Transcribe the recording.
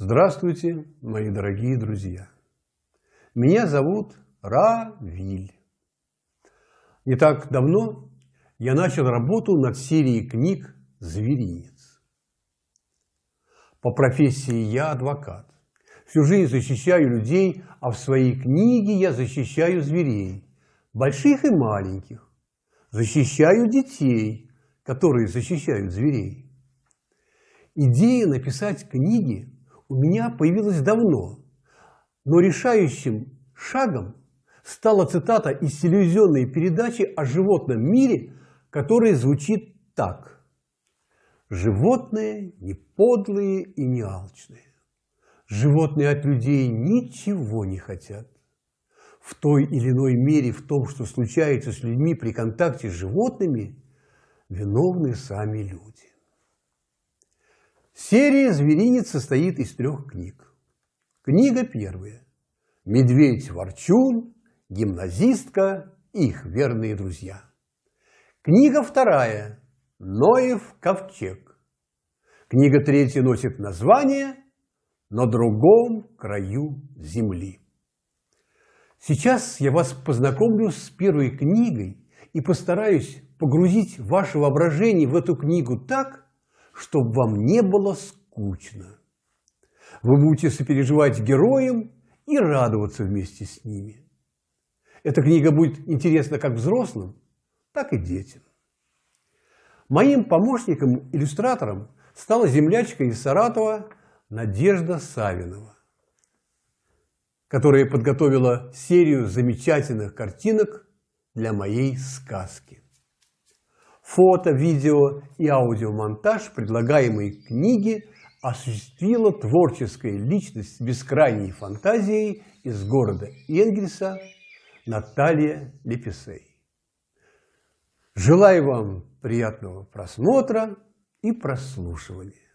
Здравствуйте, мои дорогие друзья! Меня зовут Равиль. Не так давно я начал работу над серией книг «Зверинец». По профессии я адвокат. Всю жизнь защищаю людей, а в своей книге я защищаю зверей, больших и маленьких. Защищаю детей, которые защищают зверей. Идея написать книги у меня появилась давно, но решающим шагом стала цитата из телевизионной передачи о животном мире, которая звучит так. Животные не подлые и не алчные. Животные от людей ничего не хотят. В той или иной мере в том, что случается с людьми при контакте с животными, виновны сами люди. Серия «Зверинец» состоит из трех книг. Книга первая. Медведь-ворчун, гимназистка и их верные друзья. Книга вторая. Ноев ковчег. Книга третья носит название «На другом краю земли». Сейчас я вас познакомлю с первой книгой и постараюсь погрузить ваше воображение в эту книгу так, чтобы вам не было скучно. Вы будете сопереживать героям и радоваться вместе с ними. Эта книга будет интересна как взрослым, так и детям. Моим помощником-иллюстратором стала землячка из Саратова Надежда Савинова, которая подготовила серию замечательных картинок для моей сказки. Фото, видео и аудиомонтаж предлагаемой книги осуществила творческая личность с бескрайней фантазией из города Энгельса Наталья Лепесей. Желаю вам приятного просмотра и прослушивания.